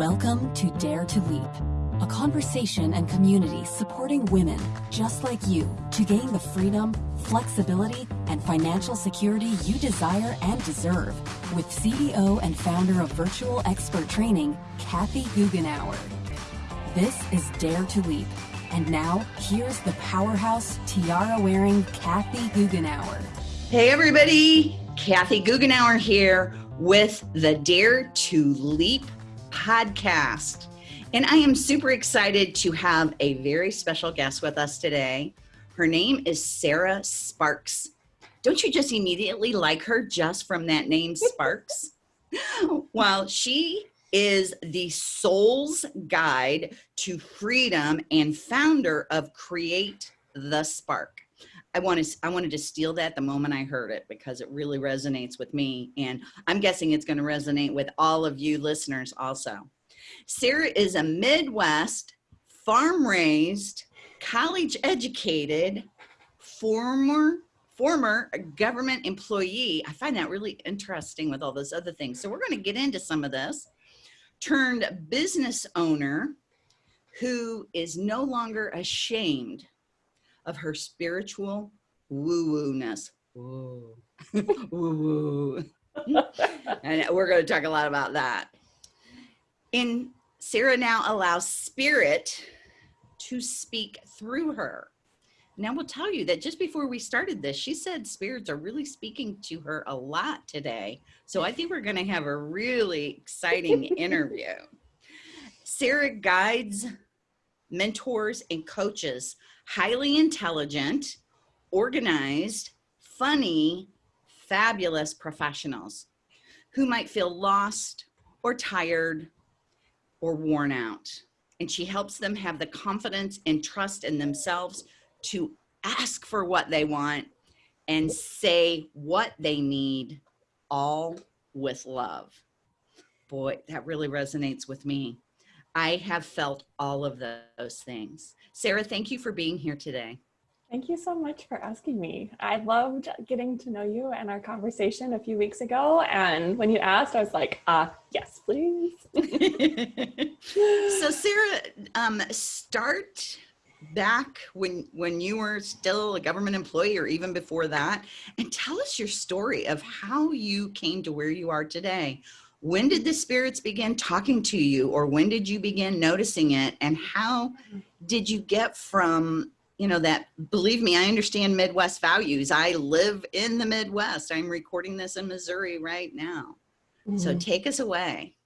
Welcome to Dare to Leap, a conversation and community supporting women just like you to gain the freedom, flexibility, and financial security you desire and deserve with CEO and founder of Virtual Expert Training, Kathy Goughenour. This is Dare to Leap. And now, here's the powerhouse tiara wearing Kathy Goughenour. Hey, everybody. Kathy Goughenour here with the Dare to Leap podcast. And I am super excited to have a very special guest with us today. Her name is Sarah Sparks. Don't you just immediately like her just from that name, Sparks? well, she is the soul's guide to freedom and founder of Create the Spark. I wanted I wanted to steal that the moment I heard it because it really resonates with me and I'm guessing it's going to resonate with all of you listeners also. Sarah is a Midwest farm raised, college educated, former former government employee. I find that really interesting with all those other things. So we're going to get into some of this. Turned business owner who is no longer ashamed of her spiritual woo-woo-ness. Woo. woo-woo. and we're going to talk a lot about that. In Sarah now allows spirit to speak through her. Now we'll tell you that just before we started this, she said spirits are really speaking to her a lot today. So I think we're going to have a really exciting interview. Sarah guides, mentors, and coaches highly intelligent, organized, funny, fabulous professionals who might feel lost or tired or worn out. And she helps them have the confidence and trust in themselves to ask for what they want and say what they need all with love. Boy, that really resonates with me. I have felt all of those things. Sarah, thank you for being here today. Thank you so much for asking me. I loved getting to know you and our conversation a few weeks ago. And when you asked, I was like, uh, yes, please. so Sarah, um, start back when when you were still a government employee or even before that and tell us your story of how you came to where you are today when did the spirits begin talking to you or when did you begin noticing it? And how did you get from you know that believe me i understand midwest values. I live in the midwest. I'm recording this in missouri right now. Mm -hmm. so mm-hmm. take us away.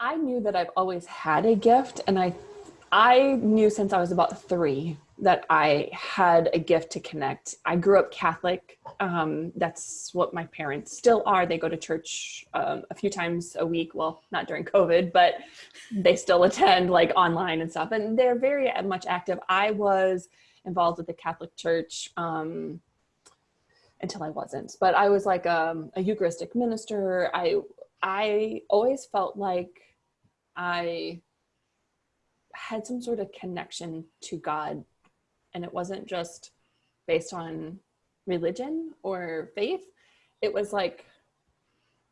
I knew that i've always had a gift and i i knew since i was about three that I had a gift to connect. I grew up Catholic. Um, that's what my parents still are. They go to church um, a few times a week. Well, not during COVID, but they still attend like online and stuff. And they're very much active. I was involved with the Catholic Church um, until I wasn't. But I was like um, a Eucharistic minister. I I always felt like I had some sort of connection to God and it wasn't just based on religion or faith. It was like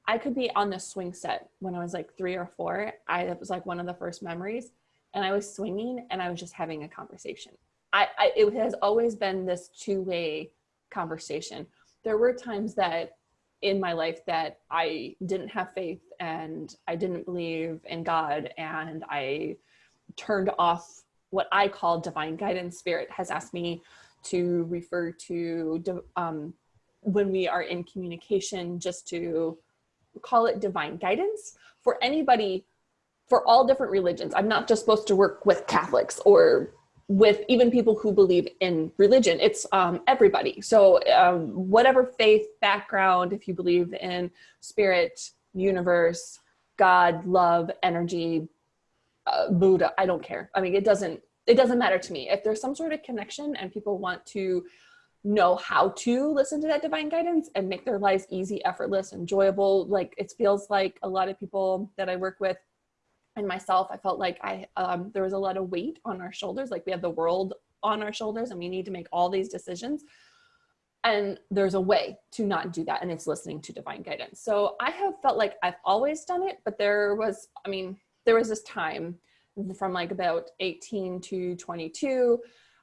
I could be on the swing set when I was like three or four. I it was like one of the first memories, and I was swinging and I was just having a conversation. I, I it has always been this two way conversation. There were times that in my life that I didn't have faith and I didn't believe in God and I turned off what I call divine guidance spirit has asked me to refer to um, when we are in communication, just to call it divine guidance for anybody, for all different religions. I'm not just supposed to work with Catholics or with even people who believe in religion. It's um, everybody. So um, whatever faith background, if you believe in spirit, universe, God, love, energy, uh, Buddha, I don't care. I mean, it doesn't, it doesn't matter to me. If there's some sort of connection and people want to know how to listen to that divine guidance and make their lives easy, effortless, enjoyable, like it feels like a lot of people that I work with and myself, I felt like I, um, there was a lot of weight on our shoulders. Like we have the world on our shoulders and we need to make all these decisions. and there's a way to not do that and it's listening to divine guidance so i have felt like i've always done it but there was i mean there was this time from like about 18 to 22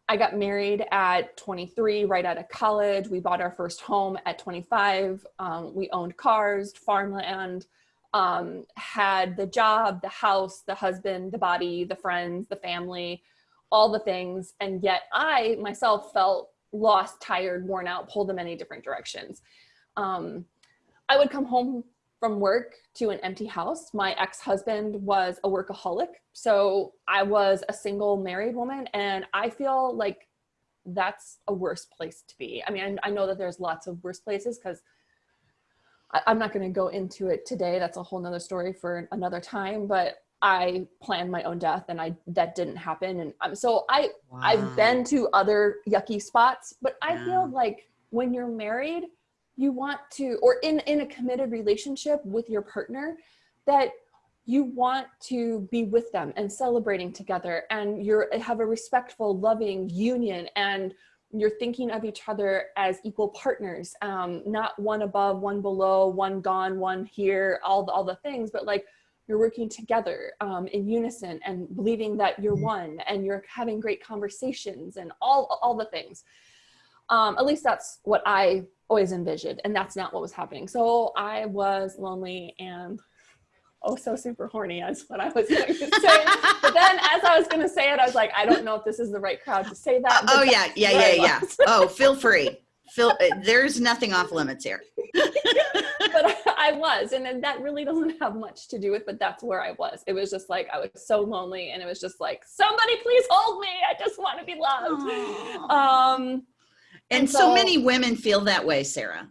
i got married at 23 right out of college. We bought our first home at 25 um, we owned cars farmland um, had the job the house the husband the body the friends the family all the things. And yet i myself felt lost, tired, worn out, pulled in many different directions. Um, I would come home from work to an empty house. My ex-husband was a workaholic. So I was a single married woman and I feel like that's a worse place to be. I mean, I, I know that there's lots of worse places because I'm not going to go into it today. That's a whole nother story for another time, but I planned my own death and I that didn't happen and um, so I wow. I've been to other yucky spots but I yeah. feel like when you're married you want to or in in a committed relationship with your partner that you want to be with them and celebrating together and you're have a respectful loving union and you're thinking of each other as equal partners um, not one above one below one gone one here all the, all the things but like you're working together um, in unison and believing that you're mm-hmm. one and you're having great conversations and all, all the things. Um, at least that's what I always envisioned and that's not what was happening. So I was lonely and oh so super horny as what I was going to say. but then as I was going to say it, I was like, I don't know if this is the right crowd to say that. Oh yeah, yeah, yeah, yeah. oh, feel free. Phil, uh, there's nothing off limits here. but I was, and then that really doesn't have much to do with, but that's where I was. It was just like, I was so lonely and it was just like, somebody please hold me. I just want to be loved. Um, and, and so, so, many women feel that way, Sarah.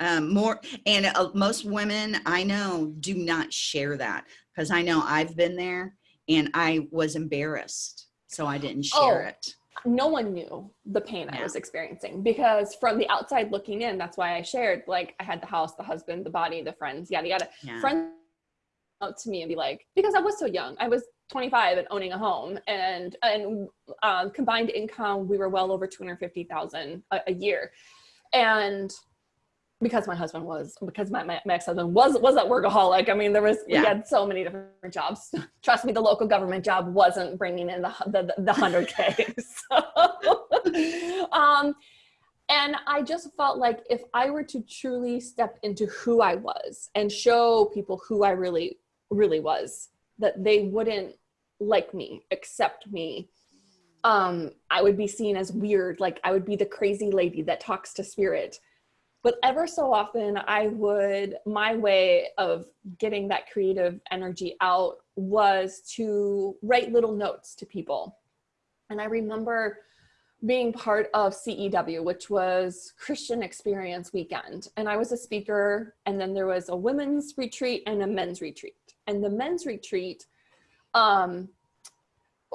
Um, more and uh, most women I know do not share that because I know I've been there and I was embarrassed, so I didn't share oh. it no one knew the pain. I was experiencing because from the outside looking in, that's why I shared, like I had the house, the husband, the body, the friends, yada, yada. Yeah. Friends out to me and be like, because I was so young, I was 25 and owning a home and, and um, combined income, we were well over 250,000 a, a year. And because my husband was because my, my, my ex-husband was was a workaholic i mean there was yeah. we had so many different jobs trust me the local government job wasn't bringing in the the, the 100k so, um and i just felt like if i were to truly step into who i was and show people who i really really was that they wouldn't like me accept me um i would be seen as weird like i would be the crazy lady that talks to spirit but ever so often I would, my way of getting that creative energy out was to write little notes to people. And I remember being part of CEW, which was Christian Experience Weekend. And I was a speaker, and then there was a women's retreat and a men's retreat. And the men's retreat, um,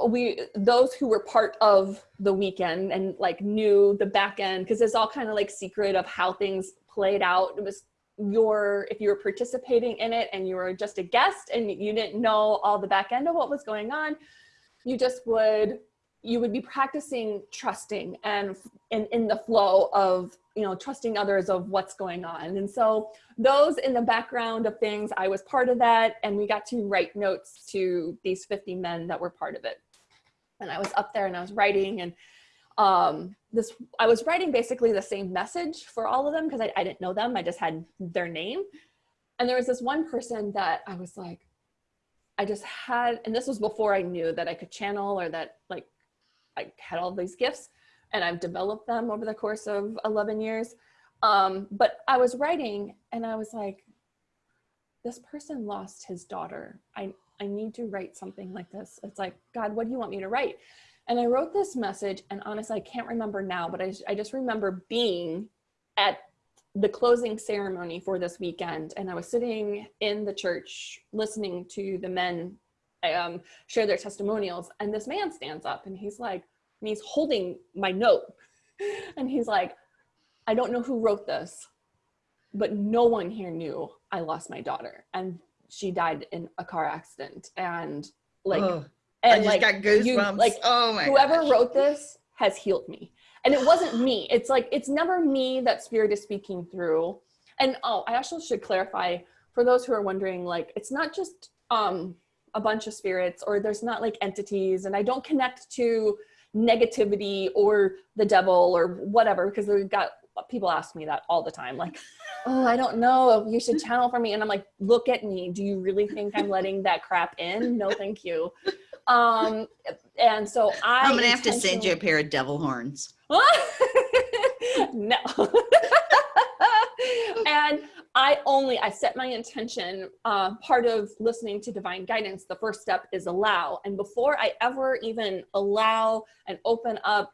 we those who were part of the weekend and like knew the back end because it's all kind of like secret of how things played out. It was your if you were participating in it and you were just a guest and you didn't know all the back end of what was going on you just would you would be practicing trusting and in, in the flow of you know trusting others of what's going on and so those in the background of things i was part of that and we got to write notes to these 50 men that were part of it and I was up there and I was writing and um, this, I was writing basically the same message for all of them because I, I didn't know them. I just had their name. And there was this one person that I was like, I just had, and this was before I knew that I could channel or that like I had all these gifts and I've developed them over the course of 11 years. Um, but I was writing and I was like, this person lost his daughter. I, I need to write something like this. It's like, God, what do you want me to write? And I wrote this message and honestly, I can't remember now, but I, I just remember being at the closing ceremony for this weekend. And I was sitting in the church listening to the men um, share their testimonials. And this man stands up and he's like, and he's holding my note. And he's like, I don't know who wrote this, but no one here knew I lost my daughter. And she died in a car accident and like oh, and like you, like oh my whoever gosh. wrote this has healed me and it wasn't me. It's like it's never me that spirit is speaking through. And oh, I also should clarify for those who are wondering, like it's not just um a bunch of spirits or there's not like entities and I don't connect to negativity or the devil or whatever because we've got people ask me that all the time like oh i don't know you should channel for me and i'm like look at me. Do you really think i'm letting that crap in? No thank you. Um and so i i'm gonna have to send you a pair of devil horns. No and I only, I set my intention. Uh, part of listening to divine guidance, the first step is allow. And before I ever even allow and open up,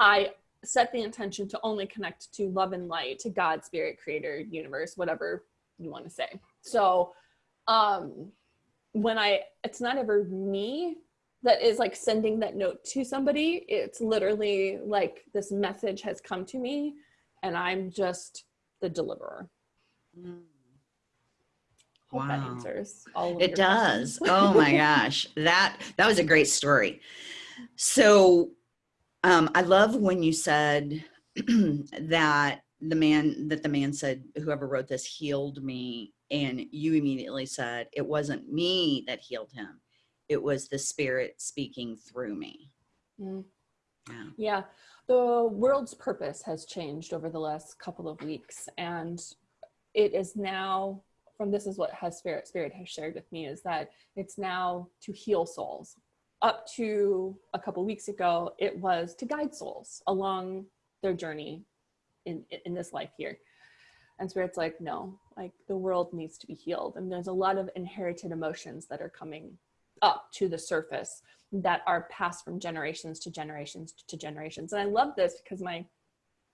I set the intention to only connect to love and light, to God, spirit, creator, universe, whatever you want to say. So um, when I, it's not ever me that is like sending that note to somebody. It's literally like this message has come to me and I'm just the deliverer. Mm. Hope wow. that answers all it does. oh my gosh. That that was a great story. So um, I love when you said that the man that the man said whoever wrote this healed me and you immediately said it wasn't me that healed him it was the spirit speaking through me mm. yeah. yeah the world's purpose has changed over the last couple of weeks and it is now from this is what has spirit spirit has shared with me is that it's now to heal souls. Up to a couple weeks ago it was to guide souls along their journey in in this life here. And spirit's like no like the world needs to be healed. And there's a lot of inherited emotions that are coming up to the surface that are passed from generations to generations to generations and i love this because my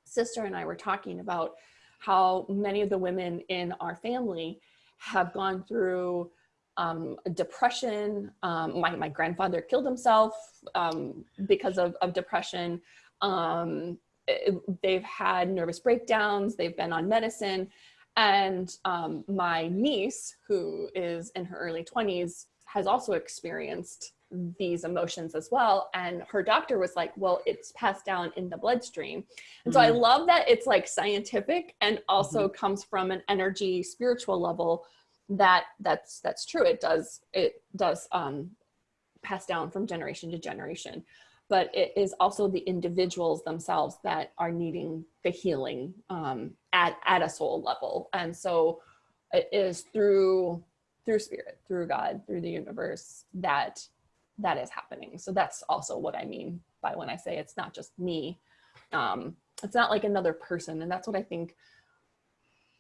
sister and i were talking about how many of the women in our family have gone through um, depression. Um, my, my grandfather killed himself um, because of, of depression. Um, it, they've had nervous breakdowns. They've been on medicine. And um, my niece, who is in her early 20s, has also experienced these emotions as well. And her doctor was like, well, it's passed down in the bloodstream. And so I mm-hmm. love that it's like scientific and also mm-hmm. comes from an energy spiritual level that that's that's true. It does it does um pass down from generation to generation. But it is also the individuals themselves that are needing the healing um, at, at a soul level. And so it is through through spirit, through God, through the universe that that is happening. So that's also what I mean by when I say it's not just me. Um, it's not like another person. And that's what I think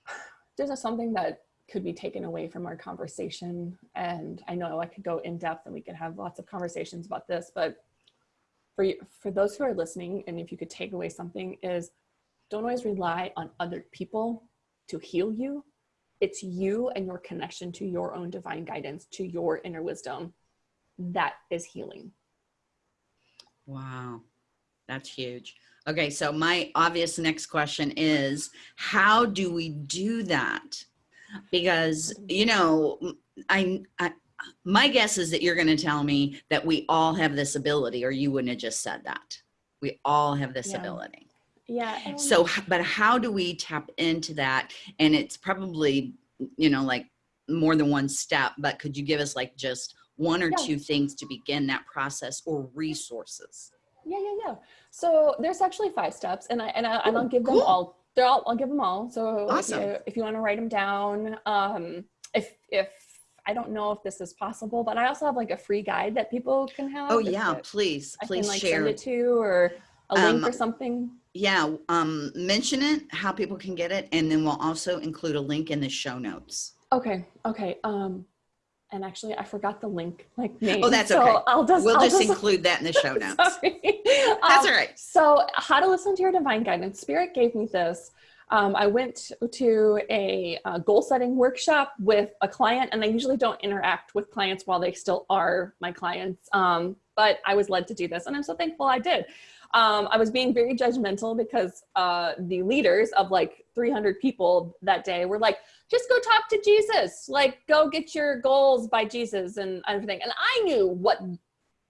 there's something that could be taken away from our conversation. And I know I could go in depth and we could have lots of conversations about this, but for you, for those who are listening, and if you could take away something is don't always rely on other people to heal you. It's you and your connection to your own divine guidance, to your inner wisdom that is healing. Wow, that's huge. Okay, so my obvious next question is how do we do that? Because, you mm-hmm. know, I, I my guess is that you're going to tell me that we all have this ability or you wouldn't have just said that. We all have this yeah. ability. Yeah. So, but how do we tap into that? And it's probably, you know, like more than one step, but could you give us like just one or yeah. two things to begin that process or resources? Yeah, yeah, yeah. So there's actually five steps and I, and, I, and I'll give them cool. all. They're all, I'll give them all. So awesome. if, you, if you want to write them down, um, if, if I don't know if this is possible, but I also have like a free guide that people can have. Oh yeah, please, I please can, like, share. Send it to or a link um, or something. Yeah, um, mention it, how people can get it, and then we'll also include a link in the show notes. Okay, okay. Um, and actually I forgot the link like name. Oh, that's so okay. I'll just we'll I'll just, just, include that in the show notes. that's um, all right. So how to listen to your divine guidance. Spirit gave me this. Um, I went to a, a, goal setting workshop with a client, and I usually don't interact with clients while they still are my clients. Um, but I was led to do this, and I'm so thankful I did. Um, I was being very judgmental because uh, the leaders of like 300 people that day were like, just go talk to Jesus, like go get your goals by Jesus and everything. And I knew what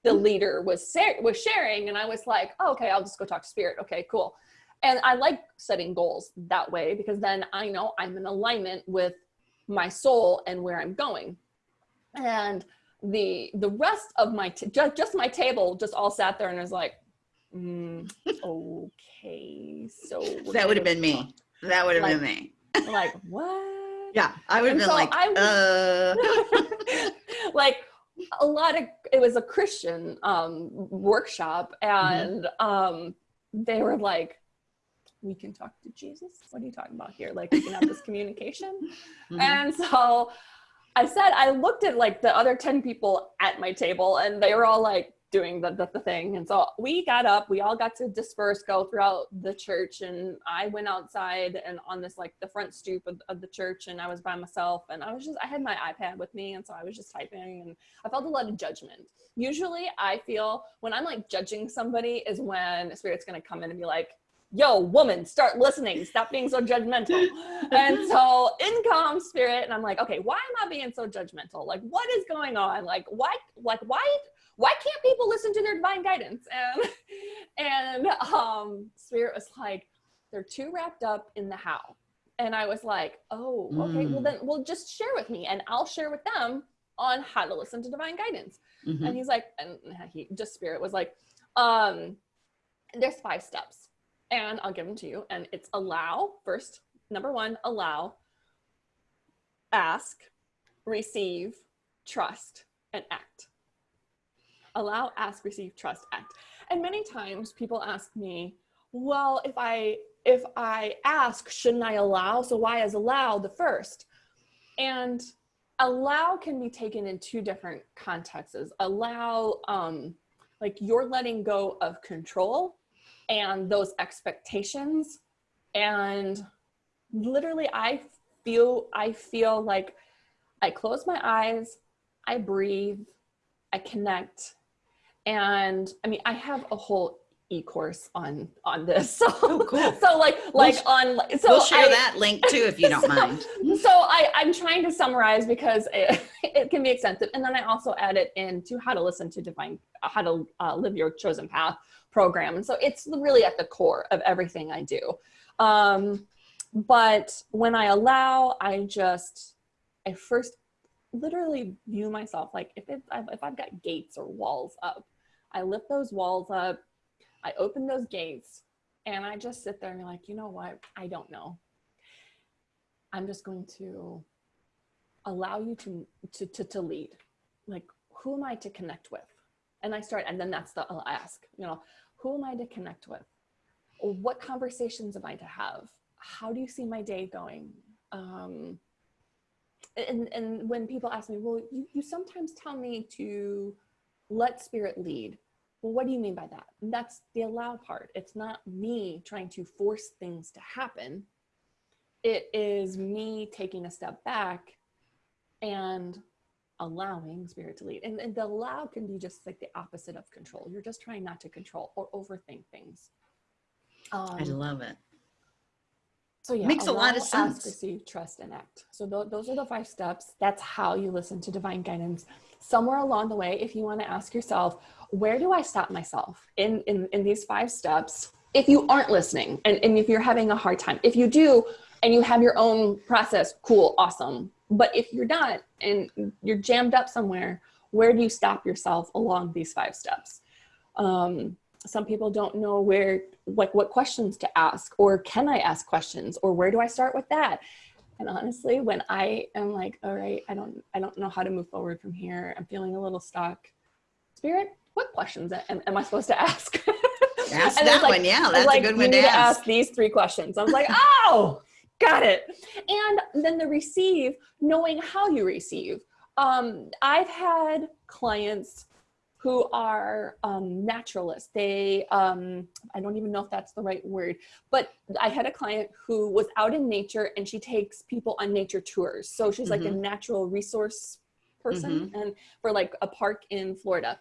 the leader was was sharing, and I was like, oh, okay, I'll just go talk to spirit. Okay, cool. And I like setting goals that way because then I know I'm in alignment with my soul and where I'm going. And the the rest of my t- just just my table just all sat there and was like, mm, okay, so that would have been me. That would have like, been me. like what? Yeah, I would have been so like, uh. like a lot of it was a Christian um, workshop, mm-hmm. and mm-hmm. um, they were like, "We can talk to Jesus. What are you talking about here? Like we can have this communication." Mm-hmm. And so I said, I looked at like the other ten people at my table, and they were all like, doing the, the, the, thing. And so we got up, we all got to disperse, go throughout the church. And I went outside and on this, like the front stoop of, of, the church and I was by myself and I was just, I had my iPad with me. And so I was just typing and I felt a lot of judgment. Usually I feel when I'm like judging somebody is when spirit's going to come in and be like, yo woman start listening stop being so judgmental and so in comes spirit and i'm like okay why am i being so judgmental like what is going on like why like why why can't people listen to their divine guidance? And and um, Spirit was like, they're too wrapped up in the how. And I was like, oh, okay, mm. well then well just share with me and I'll share with them on how to listen to divine guidance. Mm-hmm. And he's like, and he just spirit was like, um, there's five steps. And I'll give them to you. And it's allow first, number one, allow, ask, receive, trust, and act allow, ask, receive, trust, act. And many times people ask me, well, if I if I ask, shouldn't I allow? So why is allow the first? And allow can be taken in two different contexts. Allow, um, like you're letting go of control and those expectations. And literally, I feel I feel like I close my eyes, I breathe, I connect, and I mean, I have a whole e-course on on this. So oh, cool. So like like we'll, on so we'll share I, that link too if you don't so, mind. So I I'm trying to summarize because it, it can be extensive, and then I also add it into how to listen to divine how to uh, live your chosen path program, and so it's really at the core of everything I do. Um, but when I allow, I just I first literally view myself like if it's if I've got gates or walls up I lift those walls up, I open those gates, and I just sit there and be like, you know what? I don't know. I'm just going to allow you to, to, to, to lead. Like, who am I to connect with? And I start, and then that's the, I'll ask, you know, who am I to connect with? What conversations am I to have? How do you see my day going? Um, and, and when people ask me, well, you, you sometimes tell me to let spirit lead. Well, what do you mean by that? That's the allow part. It's not me trying to force things to happen. It is me taking a step back and allowing spirit to lead. And, and the allow can be just like the opposite of control. You're just trying not to control or overthink things. Um, I love it. So yeah, makes allow, a lot of sense. Ask, receive, trust, and act. So th- those are the five steps. That's how you listen to divine guidance somewhere along the way, if you want to ask yourself, where do I stop myself in, in, in these five steps? If you aren't listening and, and if you're having a hard time, if you do and you have your own process, cool, awesome. But if you're not and you're jammed up somewhere, where do you stop yourself along these five steps? Um, some people don't know where, like, what questions to ask, or can I ask questions, or where do I start with that? And honestly, when I am like, all right, I don't, I don't know how to move forward from here. I'm feeling a little stuck. Spirit, what questions am, am I supposed to ask? Ask that like, one. Yeah, that's like, a good one to ask. ask. These three questions. I was like, oh, got it. And then the receive, knowing how you receive. Um, I've had clients who are um, naturalists. They, um, I don't even know if that's the right word, but I had a client who was out in nature and she takes people on nature tours. So she's like mm-hmm. a natural resource person mm-hmm. and for like a park in Florida.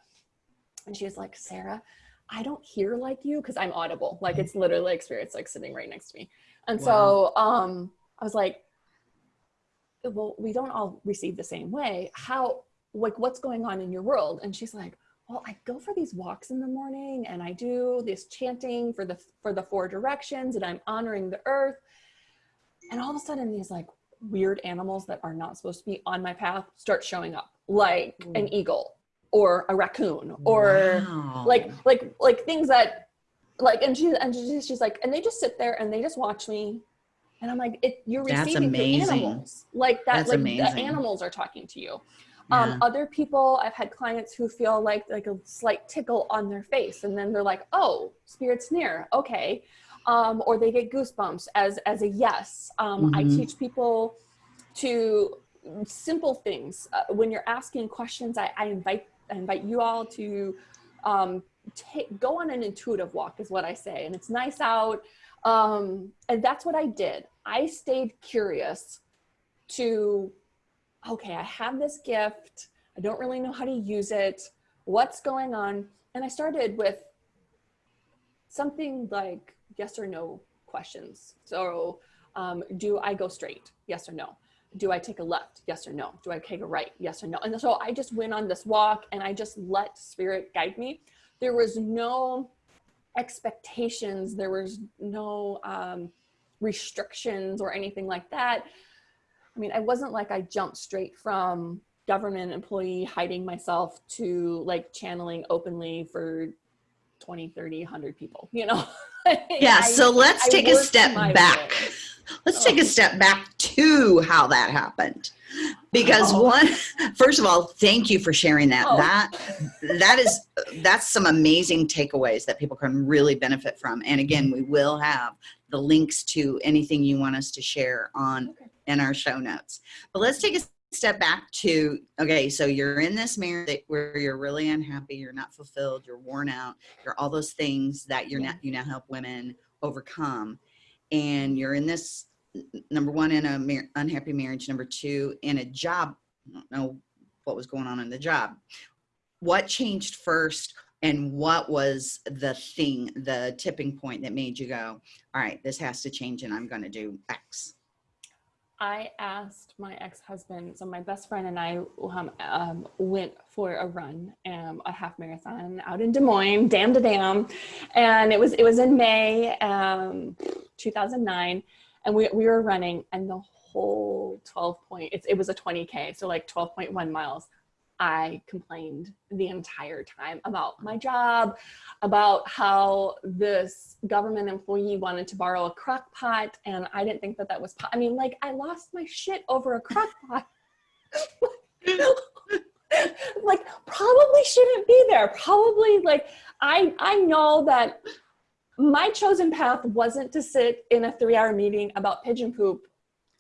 And she was like, Sarah, I don't hear like you because I'm audible. Like it's literally like spirits like sitting right next to me. And wow. so um, I was like, well, we don't all receive the same way. How, like, what's going on in your world? And she's like, well, I go for these walks in the morning and I do this chanting for the for the four directions and I'm honoring the earth. And all of a sudden these like weird animals that are not supposed to be on my path start showing up, like an eagle or a raccoon or Wow. like like like things that like and she and she, she's like and they just sit there and they just watch me and i'm like it you're receiving the animals like that That's like amazing. the animals are talking to you Yeah. um other people i've had clients who feel like like a slight tickle on their face and then they're like oh spirit's near okay. Um or they get goosebumps as as a yes. Um i Mhm. teach people to simple things. Uh, when you're asking questions I, I invite I invite you all to um, take go on an intuitive walk is what I say and it's nice out. Um, and that's what I did. I stayed curious to okay I have this gift I don't really know how to use it what's going on and I started with something like yes or no questions so um, do I go straight yes or no do I take a left? Yes or no? Do I take a right? Yes or no? And so I just went on this walk and I just let spirit guide me. There was no expectations. There was no um, restrictions or anything like that. I mean, I wasn't like I jumped straight from government employee hiding myself to like channeling openly for 20, 30, 100 people, you know? yeah. I- so let's I take a step back. way. Let's take a Oh. step back to how that happened. Because Oh. one, first of all, thank you for sharing that. Oh. That that is that's some amazing takeaways that people can really benefit from. And again, we will have the links to anything you want us to share on Okay. In our show notes. But let's take a step back to okay, so you're in this marriage where you're really unhappy, you're not fulfilled, you're worn out, you're all those things that you're Yeah. not you now help women overcome and you're in this number one in a mar- unhappy marriage number two in a job I don't know what was going on in the job what changed first and what was the thing the tipping point that made you go all right this has to change and i'm going to do x I asked my ex-husband, so my best friend and I um, um, went for a run, um, a half marathon out in Des Moines, dam to dam, and it was it was in May, um, 2009, and we we were running, and the whole 12 point, it, it was a 20k, so like 12.1 miles. I complained the entire time about my job, about how this government employee wanted to borrow a crock pot and I didn't think that that was, I mean, like I lost my shit over a crock pot. like probably shouldn't be there. Probably like, I, I know that my chosen path wasn't to sit in a three hour meeting about pigeon poop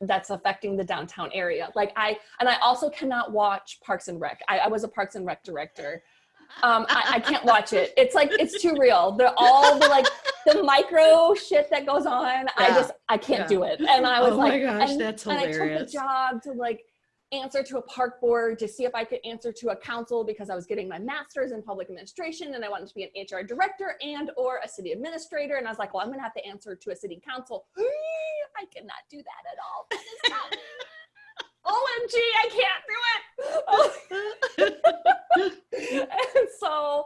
that's affecting the downtown area. Like I, and I also cannot watch Parks and Rec. I, I was a Parks and Rec director. Um, I, I can't watch it. It's like, it's too real. They're all the like, the micro shit that goes on. I just, I can't Yeah. do it. And I was Oh my like, gosh, and, that's and I took the job to like answer to a park board to see if I could answer to a council because I was getting my master's in public administration and I wanted to be an HR director and or a city administrator. And I was like, well, I'm gonna have to answer to a city council. I cannot do that at all. OMG, I can't do it. and so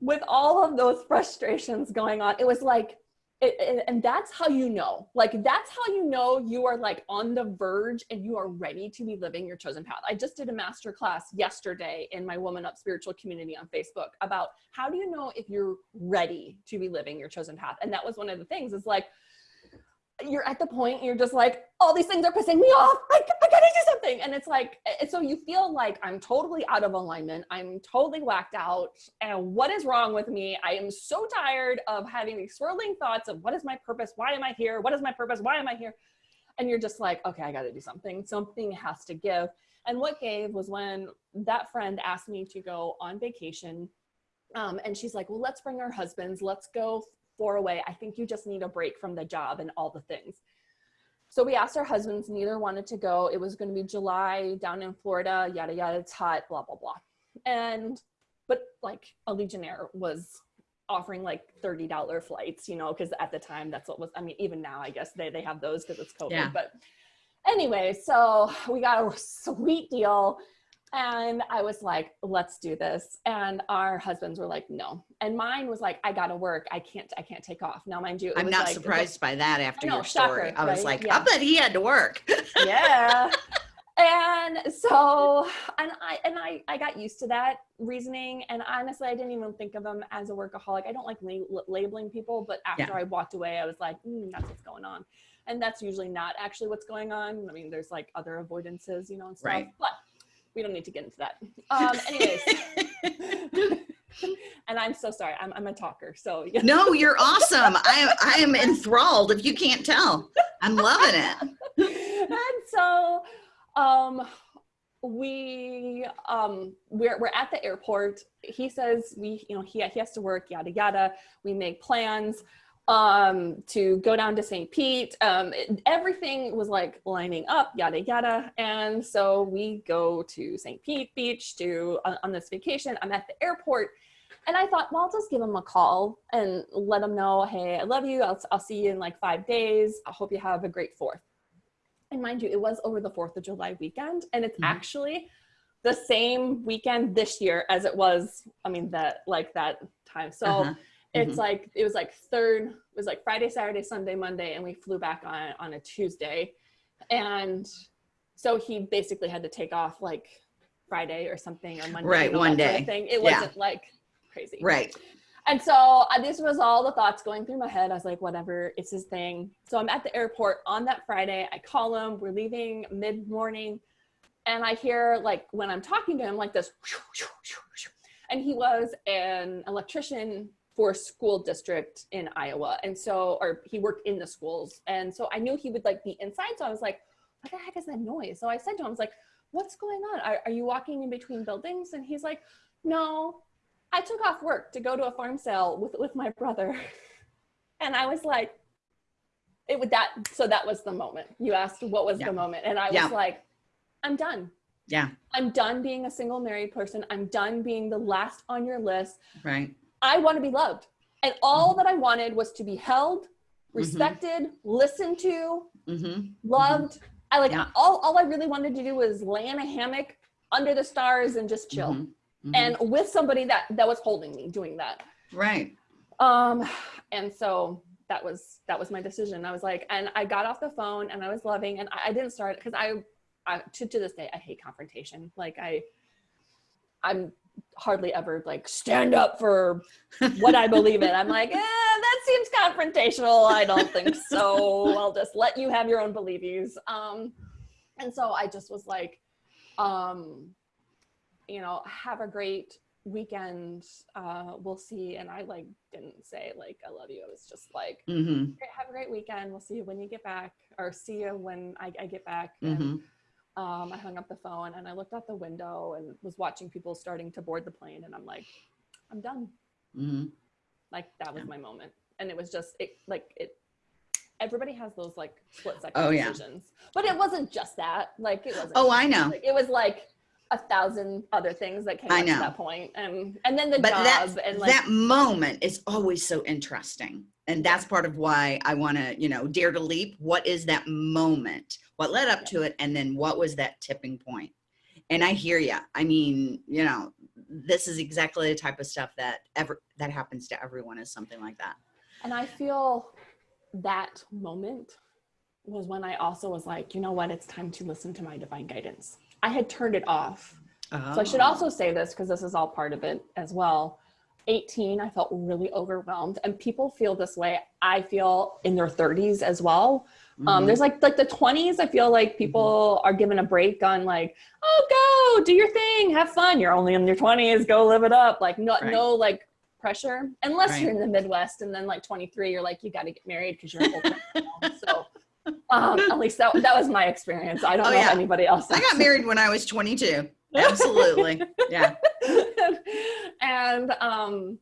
with all of those frustrations going on, it was like, it- and that's how you know, like, that's how you know you are like on the verge and you are ready to be living your chosen path. I just did a master class yesterday in my Woman Up Spiritual community on Facebook about how do you know if you're ready to be living your chosen path. And that was one of the things is like, you're at the point you're just like all these things are pissing me off. I, I gotta do something. And it's like and so you feel like i'm totally out of alignment. I'm totally whacked out. And what is wrong with me? I am so tired of having these swirling thoughts of what is my purpose? Why am i here? What is my purpose? Why am i here? And you're just like okay i gotta do something. Something has to give. And what gave was when that friend asked me to go on vacation um, and she's like well let's bring our husbands. Let's go four away. I think you just need a break from the job and all the things. So we asked our husbands, neither wanted to go. It was going to be July down in Florida, yada, yada, it's hot, blah, blah, blah. And, but like Allegiant Air was offering like $30 flights, you know, because at the time that's what was, I mean, even now, I guess they, they have those because it's COVID. Yeah. But anyway, so we got a sweet deal. And I was like, let's do this. And our husbands were like, no. And mine was like, I gotta work. I can't, I can't take off. Now, mind you, it I'm was not like- surprised by that after know, your story. shocker, I was right? like, Yeah. I bet he had to work. yeah. And so, and I, and I, I got used to that reasoning. And honestly, I didn't even think of him as a workaholic. I don't like la- labeling people, but after Yeah. I walked away, I was like, mm, that's what's going on. And that's usually not actually what's going on. I mean, there's like other avoidances, you know, and stuff, Right. but we don't need to get into that. Um, anyways. and I'm so sorry. I'm, I'm a talker. So yeah. no, you're awesome. I am I am enthralled if you can't tell. I'm loving it. and so um we um we're, we're at the airport he says we you know he, he has to work yada yada we make plans um to go down to st pete um it- everything was like lining up yada yada and so we go to st pete beach to on, on this vacation i'm at the airport and i thought well i'll just give him a call and let him know hey i love you i'll, I'll see you in like five days i hope you have a great fourth and mind you, it was over the 4th of July weekend. And it's Mhm. actually the same weekend this year as it was, I mean, that like that time. So Uh-huh. It's Mhm. like, it was like third, it was like Friday, Saturday, Sunday, Monday, and we flew back on, on a Tuesday. And so he basically had to take off like Friday or something or Monday. Right, you know, one that sort of day. Thing. It Yeah. wasn't like crazy. Right. And so uh, this was all the thoughts going through my head. I was like, whatever, it's his thing. So I'm at the airport on that Friday. I call him. We're leaving mid morning. And I hear, like, when I'm talking to him, like this. And he was an electrician for a school district in Iowa. And so, or he worked in the schools. And so I knew he would like be inside. So I was like, what the heck is that noise? So I said to him, I was like, what's going on? Are, are you walking in between buildings? And he's like, no, I took off work to go to a farm sale with, with my brother. And I was like, it would that, so that was the moment. You asked what was Yeah. the moment. And I was like, I'm done. Yeah. I'm done being a single married person. I'm done being the last on your list. Right. I want to be loved. And all Mm-hmm. that I wanted was to be held, respected, listened to, Mm-hmm. loved. I like Yeah. all, all I really wanted to do was lay in a hammock under the stars and just chill. Mhm. And with somebody that that was holding me doing that. right. Um, and so that was that was my decision. I was like, and I got off the phone and I was loving, and I, I didn't start because I, I to to this day I hate confrontation. Like I, I'm hardly ever like stand up for what I believe in. I'm like, eh, that seems confrontational. I don't think so. I'll just let you have your own believies. Um, and so I just was like, um, you know, have a great weekend. Uh, we'll see. And I like didn't say like I love you. It was just like Mm-hmm. "Great, have a great weekend. We'll see you when you get back, or see you when I, I get back. Mm-hmm. Um, I hung up the phone and I looked out the window and was watching people starting to board the plane, and I'm like, I'm done. Mm-hmm. Like that was Yeah. my moment, and it was just it like it. Everybody has those like split second Oh, yeah. decisions, but it wasn't just that. Like it wasn't. Oh, I know. Like, it was like a thousand other things that came I up know. to that point, and and then the but job that and like that moment is always so interesting and that's part of why i want to you know dare to leap what is that moment what led up to it and then what was that tipping point and i hear you i mean you know this is exactly the type of stuff that ever that happens to everyone is something like that And I feel that moment was when I also was like, you know what, it's time to listen to my divine guidance. I had turned it off. So I should Oh. also say this because this is all part of it as well. 18, I felt really overwhelmed, and people feel this way. I feel in their 30s as well. Um, Mhm. there's like like the 20s. I feel like people are given a break on like, oh, go do your thing, have fun. You're only in your 20s, go live it up. Like no Right. no like pressure unless Right. you're in the Midwest, and then like 23, you're like you got to get married because you're old. so um, at least that that was my experience. I don't Oh, know yeah. if anybody else. i got married when i was 22 absolutely. Yeah. And um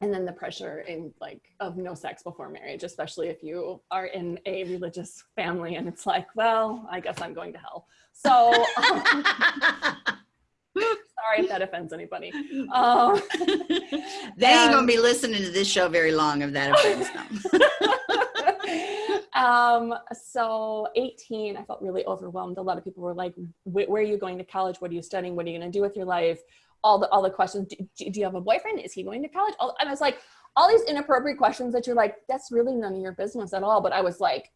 and then the pressure in like of no sex before marriage especially if you are in a religious family and it's like well i guess i'm going to hell. So um, sorry if that offends anybody. Um they ain't gonna be listening to this show very long if that offends them um, so 18, I felt really overwhelmed. A lot of people were like, where are you going to college? What are you studying? What are you going to do with your life? All the, all the questions. Do, do you have a boyfriend? Is he going to college? All, and I was like, all these inappropriate questions that you're like, that's really none of your business at all. But I was like,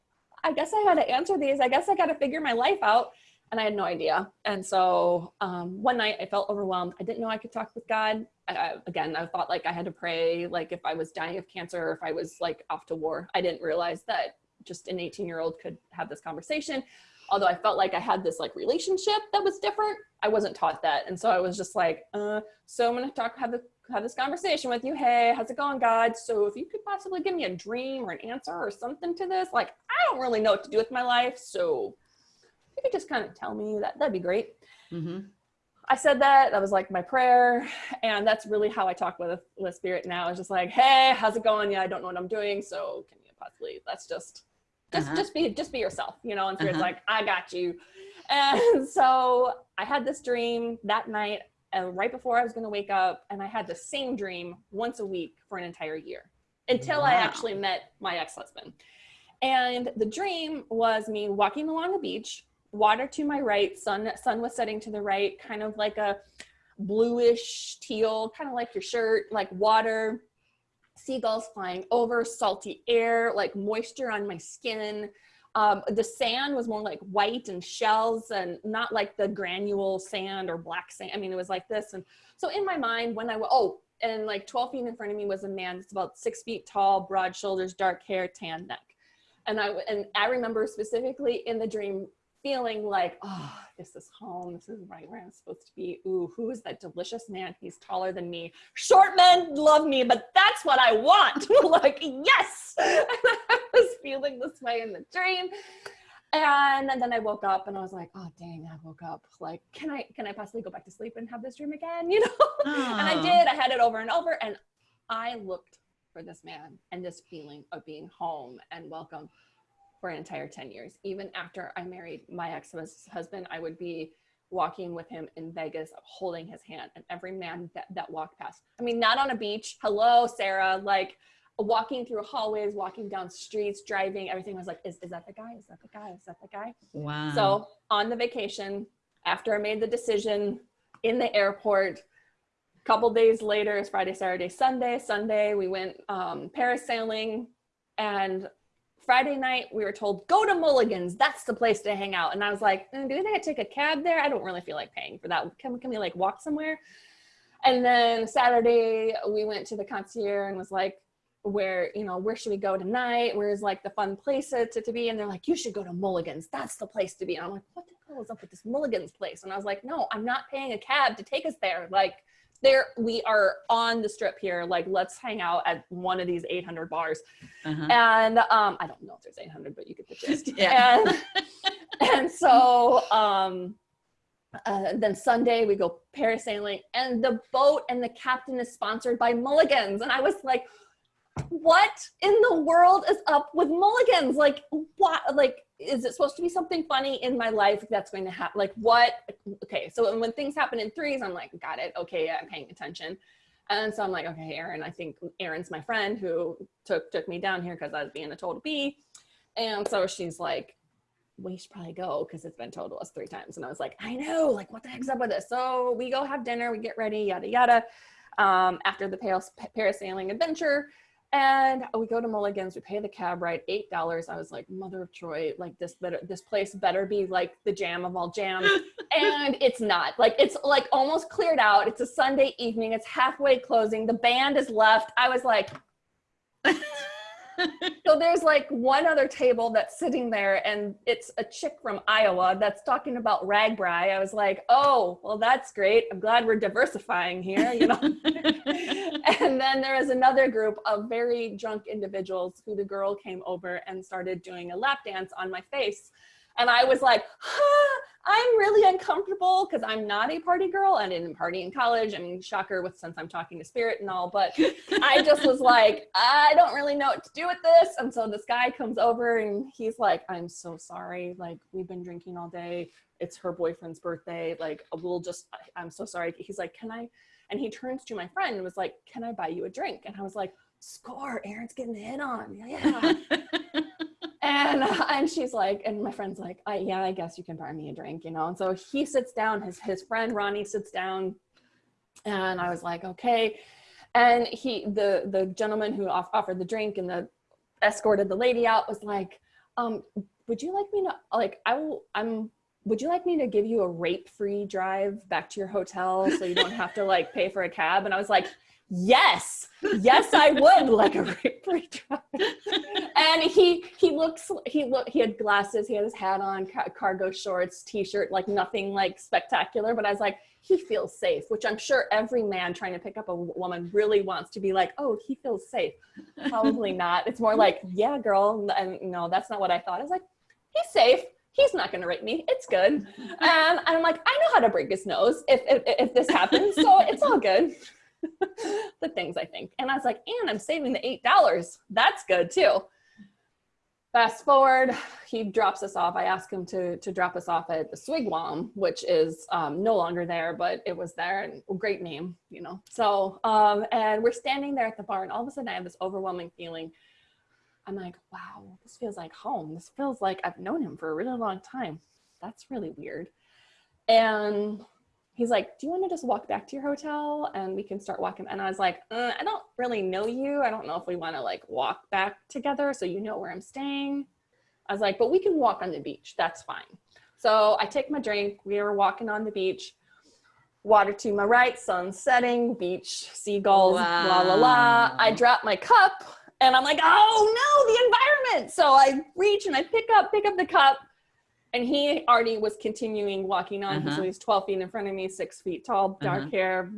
I guess I had to answer these. I guess I got to figure my life out. And I had no idea. And so um, one night I felt overwhelmed. I didn't know I could talk with God. I, again, I thought like I had to pray, like if I was dying of cancer or if I was like off to war. I didn't realize that just an 18 year old could have this conversation. Although I felt like I had this like relationship that was different, I wasn't taught that. And so I was just like, uh, so I'm going to talk, have, the, have this conversation with you. Hey, how's it going, God? So if you could possibly give me a dream or an answer or something to this, like, I don't really know what to do with my life. So you could just kind of tell me that, that'd be great. Mm-hmm. I said that, that was like my prayer. And that's really how I talk with, with spirit now. It's just like, Hey, how's it going? Yeah, I don't know what I'm doing. So can you possibly, that's just, just uh-huh. just be just be yourself you know and spirit's uh-huh. like i got you and so i had this dream that night and right before i was going to wake up and i had the same dream once a week for an entire year until wow. i actually met my ex-husband and the dream was me walking along the beach water to my right sun sun was setting to the right kind of like a bluish teal kind of like your shirt like water seagulls flying over, salty air, like moisture on my skin. Um, the sand was more like white and shells and not like the granule sand or black sand. I mean, it was like this. And so in my mind, when I, was oh, and like 12 feet in front of me was a man that's about six feet tall, broad shoulders, dark hair, tan neck. And I, and I remember specifically in the dream feeling like, oh, this is home. This is right where I'm supposed to be. Ooh, who is that delicious man? He's taller than me. Short men love me, but that's what I want. like, yes. I was feeling this way in the dream. And then I woke up and I was like, oh dang, I woke up. Like, can I can I possibly go back to sleep and have this dream again? You know? and I did. I had it over and over. And I looked for this man and this feeling of being home and welcome for an entire 10 years. Even after I married my ex-husband, I would be walking with him in Vegas, holding his hand and every man that, that walked past. I mean, not on a beach. Hello, Sarah. Like walking through hallways, walking down streets, driving, everything was like, is, is that the guy? Is that the guy? Is that the guy? Wow. So on the vacation, after I made the decision in the airport, a couple days later, it's Friday, Saturday, Sunday. Sunday, we went um, parasailing and Friday night, we were told, go to Mulligan's. That's the place to hang out. And I was like, mm, do you think I take a cab there? I don't really feel like paying for that. Can, can we like walk somewhere? And then Saturday, we went to the concierge and was like, where, you know, where should we go tonight? Where's like the fun place to, to be? And they're like, you should go to Mulligan's. That's the place to be. And I'm like, what the hell is up with this Mulligan's place? And I was like, no, I'm not paying a cab to take us there. Like, there we are on the strip here like let's hang out at one of these 800 bars uh-huh. and um i don't know if there's 800 but you get the gist yeah. and, and so um uh, then Sunday we go parasailing and the boat and the captain is sponsored by Mulligans. And I was like, what in the world is up with mulligans? Like what, like, is it supposed to be something funny in my life that's going to happen? Like what? Okay. So when things happen in threes, I'm like, got it. Okay. I'm paying attention. And so I'm like, okay, Aaron, I think Aaron's my friend who took, took me down here cause I was being a total B. And so she's like, we should probably go because it's been told to us three times. And I was like, I know, like what the heck's up with this? So we go have dinner, we get ready, yada, yada. Um, after the parasailing adventure, and we go to Mulligan's, we pay the cab ride, $8. I was like, mother of Troy, like this better, this place better be like the jam of all jams. and it's not like, it's like almost cleared out. It's a Sunday evening. It's halfway closing. The band is left. I was like, so there's like one other table that's sitting there and it's a chick from Iowa that's talking about RAGBRAI. I was like, oh, well, that's great. I'm glad we're diversifying here, you know? and then there was another group of very drunk individuals who the girl came over and started doing a lap dance on my face. And I was like, huh, I'm really uncomfortable because I'm not a party girl. I didn't party in college. I mean, shocker with since I'm talking to spirit and all, but I just was like, I don't really know what to do with this. And so this guy comes over and he's like, I'm so sorry. Like we've been drinking all day. It's her boyfriend's birthday. Like we'll just, I'm so sorry. He's like, can I, and he turns to my friend and was like, can I buy you a drink? And I was like, score, Aaron's getting hit on. Yeah. and and she's like, and my friend's like, I, yeah, I guess you can buy me a drink, you know. And so he sits down. His his friend Ronnie sits down, and I was like, okay. And he, the the gentleman who off, offered the drink and the escorted the lady out was like, um, would you like me to like I will I'm would you like me to give you a rape free drive back to your hotel so you don't have to like pay for a cab? And I was like, yes, yes, I would like a rape drive. and he, he looks, he look, he had glasses, he had his hat on, ca- cargo shorts, t-shirt, like nothing like spectacular. But I was like, he feels safe, which I'm sure every man trying to pick up a woman really wants to be like, oh, he feels safe. Probably not. It's more like, yeah, girl. And no, that's not what I thought. I was like, he's safe he's not going to rape me. It's good. Um, and I'm like, I know how to break his nose if, if, if this happens. So it's all good. the things I think. And I was like, and I'm saving the $8. That's good too. Fast forward, he drops us off. I ask him to, to drop us off at the Swigwam, which is um, no longer there, but it was there and great name, you know. So, um, and we're standing there at the bar and all of a sudden I have this overwhelming feeling I'm like, wow, this feels like home. This feels like I've known him for a really long time. That's really weird. And he's like, do you want to just walk back to your hotel and we can start walking? And I was like, uh, I don't really know you. I don't know if we want to like walk back together so you know where I'm staying. I was like, but we can walk on the beach. That's fine. So I take my drink. We are walking on the beach. Water to my right, sun setting, beach, seagulls, wow. la la la. I drop my cup and I'm like, oh no, the environment. So I reach and I pick up, pick up the cup. And he already was continuing walking on. Uh-huh. So he's 12 feet in front of me, six feet tall, dark uh-huh. hair.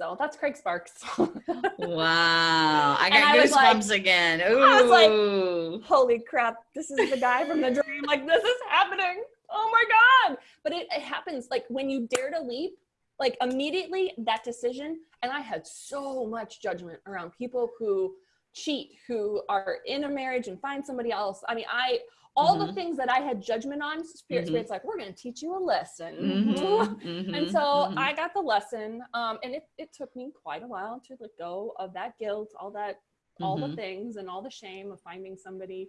So that's Craig Sparks. wow. I got goosebumps like, again. Ooh. I was like, holy crap, this is the guy from the dream. Like, this is happening. Oh my God. But it, it happens like when you dare to leap, like immediately that decision. And I had so much judgment around people who cheat, who are in a marriage and find somebody else. I mean, I all mm-hmm. the things that I had judgment on, Spirit mm-hmm. Spirit's like, we're going to teach you a lesson. Mm-hmm. mm-hmm. and so mm-hmm. I got the lesson. Um, and it, it took me quite a while to let go of that guilt, all that, all the mm-hmm. things and all the shame of finding somebody.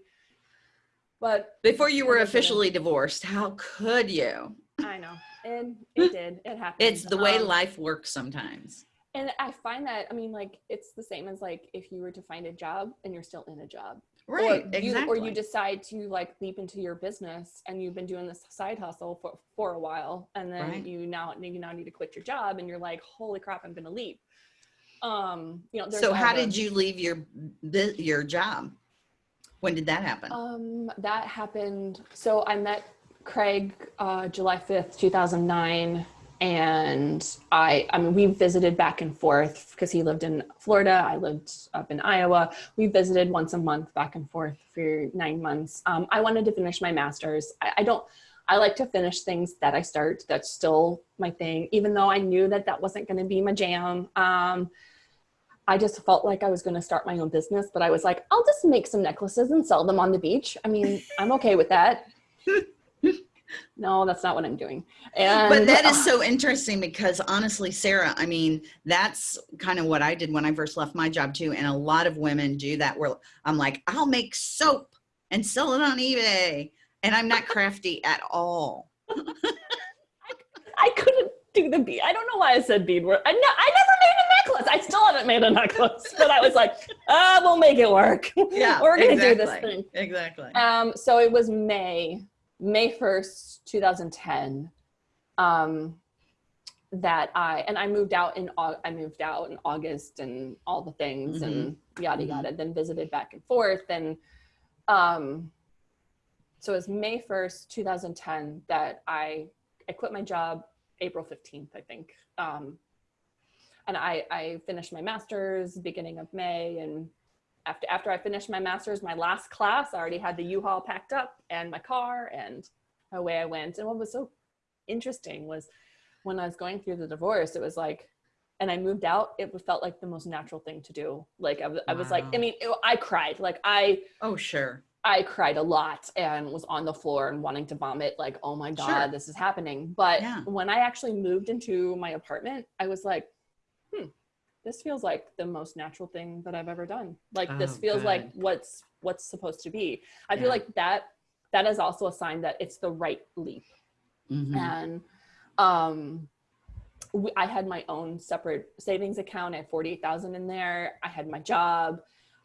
But before you were officially it. divorced, how could you? I know. And it did. It happened. It's the way um, life works sometimes and i find that i mean like it's the same as like if you were to find a job and you're still in a job right or exactly. you, or you decide to like leap into your business and you've been doing this side hustle for, for a while and then right. you now you now need to quit your job and you're like holy crap i'm gonna leap um you know so how did you leave your your job when did that happen um that happened so i met craig uh july 5th 2009 and I, I mean, we visited back and forth because he lived in Florida. I lived up in Iowa. We visited once a month back and forth for nine months. Um, I wanted to finish my master's. I, I, don't, I like to finish things that I start. That's still my thing, even though I knew that that wasn't going to be my jam. Um, I just felt like I was going to start my own business, but I was like, I'll just make some necklaces and sell them on the beach. I mean, I'm okay with that. no, that's not what I'm doing. And, but that is so interesting because honestly, Sarah, I mean, that's kind of what I did when I first left my job too. And a lot of women do that where I'm like, I'll make soap and sell it on eBay. And I'm not crafty at all. I, I, couldn't do the bead. I don't know why I said bead work. I, no, I never made a necklace. I still haven't made a necklace, but I was like, ah, we'll make it work. Yeah, we're gonna exactly, do this thing. Exactly. Um, so it was May May 1st, 2010, um, that I, and I moved out in, I moved out in August and all the things mm-hmm. and yada, mm-hmm. yada, then visited back and forth. And, um, so it was May 1st, 2010 that I, I quit my job April 15th, I think. Um, and I, I finished my master's beginning of May and after after I finished my master's, my last class, I already had the U-Haul packed up and my car and away I went. And what was so interesting was when I was going through the divorce, it was like, and I moved out, it felt like the most natural thing to do. Like I was, I was like, I mean, it, I cried. Like I, oh sure, I cried a lot and was on the floor and wanting to vomit. Like, oh my god, sure. this is happening. But yeah. when I actually moved into my apartment, I was like, hmm, this feels like the most natural thing that I've ever done. Like oh, this feels good. like what's what's supposed to be i Yeah. feel like that that is also a sign that it's the right leap Mhm. and um we, i had my own separate savings account i had 48000 in there i had my job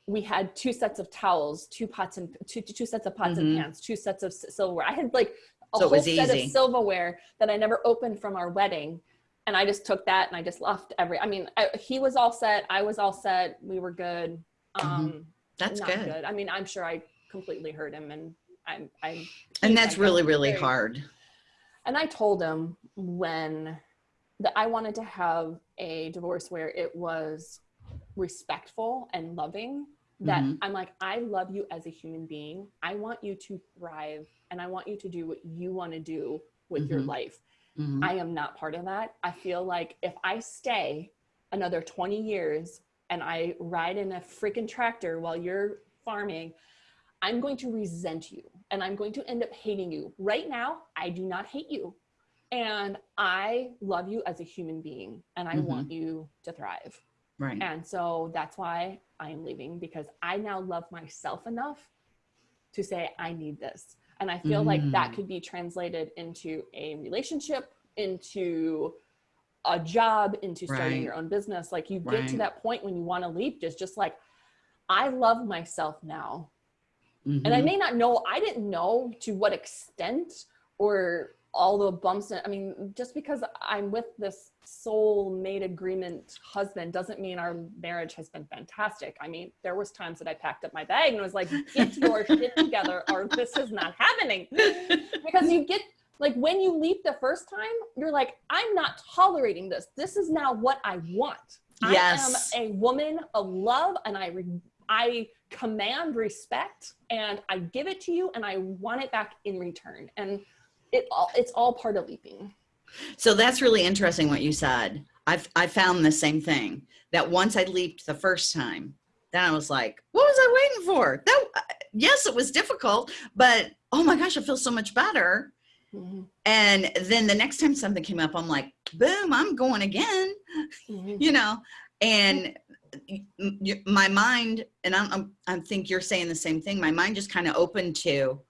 we had two sets of towels two pots and two, two sets of pots Mhm. and pans two sets of silverware i had like a So whole set of silverware that i never opened from our wedding and i just took that and i just left every i mean I, he was all set i was all set we were good um That's not good. i mean i'm sure i completely hurt him and i'm i'm And that's really, really very- hard. and I told him when that I wanted to have a divorce where it was respectful and loving. That Mhm. I'm like, I love you as a human being. I want you to thrive and I want you to do what you want to do with your Mhm. life. Mhm. I am not part of that. I feel like if I stay another 20 years and I ride in a freaking tractor while you're farming, I'm going to resent you and I'm going to end up hating you. Right now, I do not hate you. And I love you as a human being and I Mhm. want you to thrive. Right. And so that's why I am leaving because I now love myself enough to say, I need this. And I feel like that Mm. could be translated into a relationship, into a job, into starting Right. your own business. Like you get to that point when you want to leap, just just like, I love myself now. And I Mhm. may not know, I didn't know to what extent or all the bumps. And, I mean, just because I'm with this soul made agreement husband doesn't mean our marriage has been fantastic. I mean, there was times that I packed up my bag and was like, get your shit together or this is not happening. Because you get, like when you leap the first time, you're like, I'm not tolerating this. This is now what I want. Yes. I am a woman of love and I re- I command respect and I give it to you and I want it back in return. And it all it's all part of leaping. So that's really interesting what you said. I've I found the same thing that once I leaped the first time, then I was like, what was I waiting for? That yes, it was difficult, but oh my gosh, I feel so much better. And then the next time something came up, I'm like, boom, I'm going again, Mhm. you know. And my mind, and I'm, I'm I think you're saying the same thing. My mind just kind of opened to,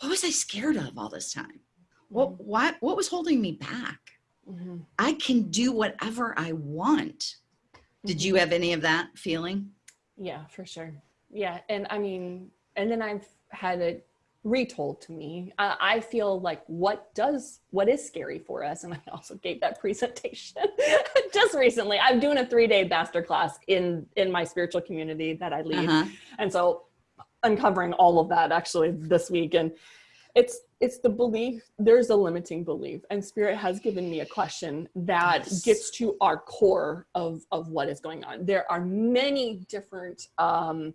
what was I scared of all this time? What what what was holding me back? Mhm. I can do whatever I want. Did you have any of that feeling? Yeah, for sure. Yeah, and I mean, and then I've had it retold to me. I, I feel like what does what is scary for us, and I also gave that presentation just recently. I'm doing a three day master class in in my spiritual community that I lead, Uh-huh. and so uncovering all of that actually this week. And it's it's the belief there's a limiting belief and spirit has given me a question that Yes. gets to our core of of what is going on. There are many different um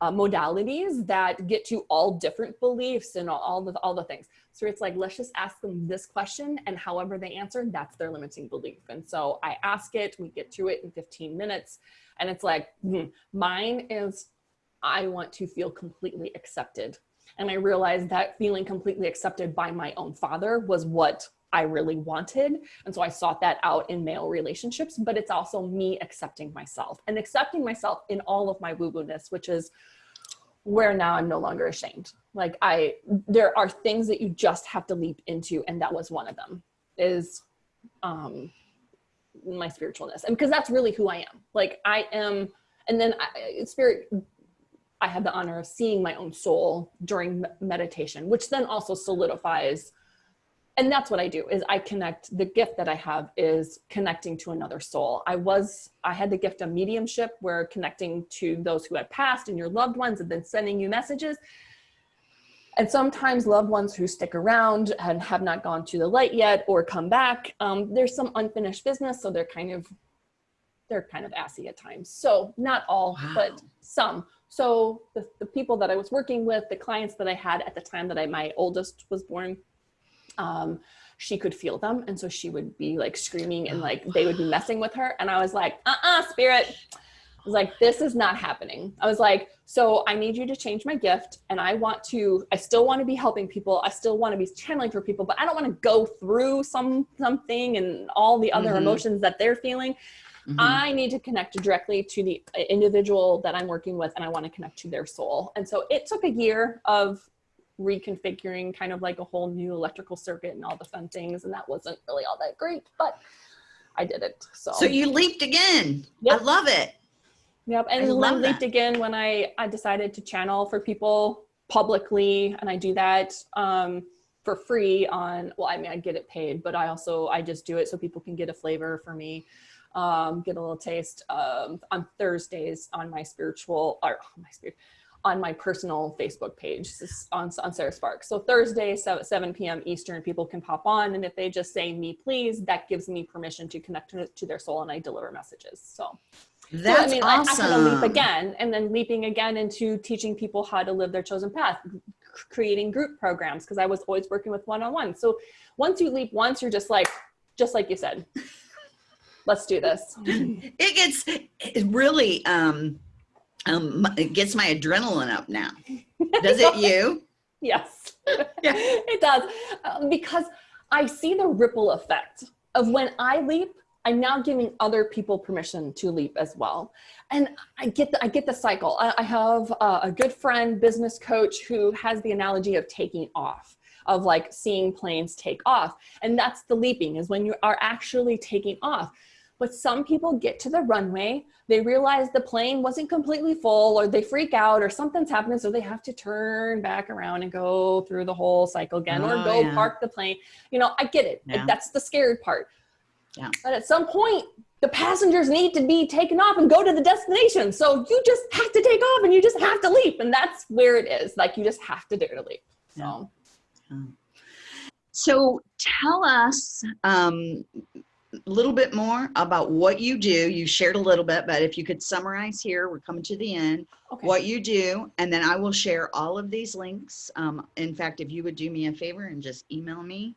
uh, modalities that get to all different beliefs and all, all the all the things. So it's like let's just ask them this question and however they answer that's their limiting belief. And so i ask it we get to it in 15 minutes and it's like hmm, mine is I want to feel completely accepted. And I realized that feeling completely accepted by my own father was what I really wanted. And so I sought that out in male relationships, but it's also me accepting myself and accepting myself in all of my woo woo ness, which is where now I'm no longer ashamed. Like I, there are things that you just have to leap into. And that was one of them is, um, my spiritualness. And because that's really who I am. Like I am, and then I, spirit I had the honor of seeing my own soul during meditation, which then also solidifies. And that's what I do is I connect the gift that I have is connecting to another soul. I was I had the gift of mediumship where connecting to those who had passed and your loved ones and then sending you messages. And sometimes loved ones who stick around and have not gone to the light yet or come back, um, there's some unfinished business, so they're kind of they're kind of assy at times. So not all, Wow. but some. So the, the people that I was working with, the clients that I had at the time that I my oldest was born, um, she could feel them, and so she would be like screaming and like they would be messing with her, and I was like, uh-uh, spirit. I was like, this is not happening. I was like, so I need you to change my gift, and I want to. I still want to be helping people. I still want to be channeling for people, but I don't want to go through some something and all the other Mhm. emotions that they're feeling. Mhm. I need to connect directly to the individual that I'm working with and I want to connect to their soul. And so it took a year of reconfiguring kind of like a whole new electrical circuit and all the fun things. And that wasn't really all that great, but I did it. So, So you leaped again. Yep. I love it. yep. I And love leaped that. again when I, I decided to channel for people publicly. And I do that um, for free on, well, I mean, I get it paid, but I also, I just do it so people can get a flavor for me. Um, get a little taste um, on Thursdays on my spiritual or my spirit on my personal Facebook page on, on Sarah Sparks. So Thursday, 7, 7 p.m. Eastern, people can pop on. And if they just say me, please, that gives me permission to connect to, to their soul and I deliver messages. So, That's so, I mean, awesome. I, I kind of leap again and then leaping again into teaching people how to live their chosen path, creating group programs because I was always working with one-on-one. So once you leap once, you're just like, just like you said, let's do this. It gets it really um um it gets my adrenaline up now. Does it you? Yes, Yeah. it does. Um, because I see the ripple effect of when I leap, I'm now giving other people permission to leap as well. And I get the, I get the cycle. I, I have uh, a good friend, business coach, who has the analogy of taking off, of like seeing planes take off. And that's the leaping is when you are actually taking off. But some people get to the runway, they realize the plane wasn't completely full, or they freak out, or something's happening, so they have to turn back around and go through the whole cycle again, or Oh, go yeah. park the plane. You know, I get it. Yeah. That's the scared part. Yeah. But at some point, the passengers need to be taken off and go to the destination. So you just have to take off and you just have to leap. And that's where it is. Like you just have to dare to leap. So So tell us um, a little bit more about what you do. You shared a little bit, but if you could summarize here, we're coming to the end, okay. what you do, and then I will share all of these links. Um, in fact, if you would do me a favor and just email me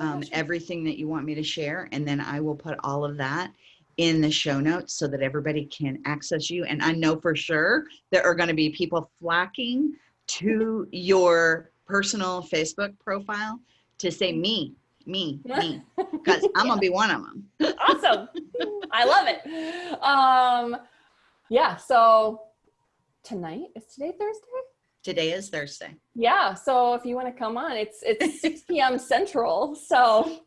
um, Okay, sure. everything that you want me to share, and then I will put all of that in the show notes so that everybody can access you. And I know for sure there are going to be people flocking to your personal Facebook profile to say me, me, me, because I'm going to be one of them. awesome. I love it. Um, yeah. So tonight is today Thursday. Today is Thursday. Yeah. So if you want to come on, it's it's 6 p.m. Central. So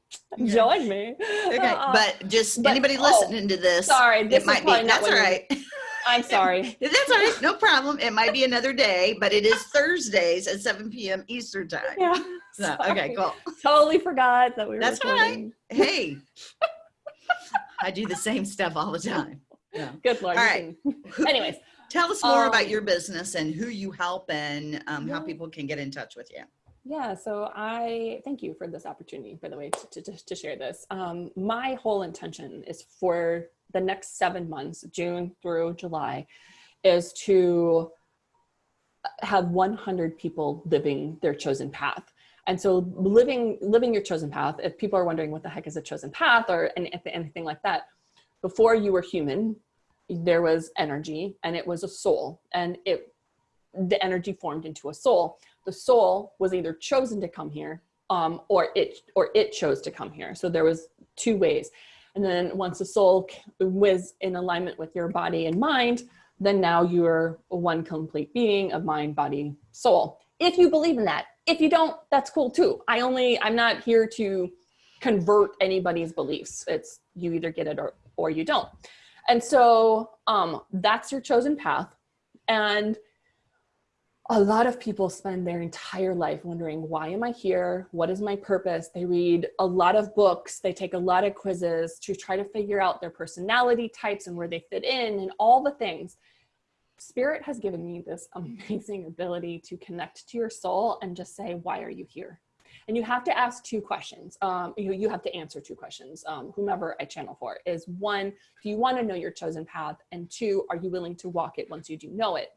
join me. Okay, Uh, but just but- anybody oh, listening to this, sorry, this it might be, not that's all you- right. I'm sorry. That's all right. No problem. It might be another day, but it is Thursdays at 7 p.m. Eastern time. Yeah. So, okay, cool. Totally forgot that we were That's all right. recording. Hey, I do the same stuff all the time. Yeah. Good lord. All right. Anyways, Tell us more about Um, your business and who you help and um, how people can get in touch with you. yeah. So I thank you for this opportunity, by the way, to, to, to share this. Um, my whole intention is for the next seven months, June through July, is to have 100 people living their chosen path. And so living living your chosen path, if people are wondering what the heck is a chosen path or any- anything like that, before you were human, there was energy and it was a soul and it the energy formed into a soul. The soul was either chosen to come here um, or it or it chose to come here. So there was two ways. And then once the soul was in alignment with your body and mind, then now you're one complete being of mind, body, soul. If you believe in that. If you don't, that's cool too. I only, I'm not here to convert anybody's beliefs. It's you either get it or, or you don't. And so um, that's your chosen path. And a lot of people spend their entire life wondering, why am I here? What is my purpose? They read a lot of books, they take a lot of quizzes to try to figure out their personality types and where they fit in and all the things. Spirit has given me this amazing ability to connect to your soul and just say, why are you here? And you have to ask two questions. Um, you, you have to answer two questions. Um, whomever I channel for is one, do you want to know your chosen path? And two, are you willing to walk it once you do know it?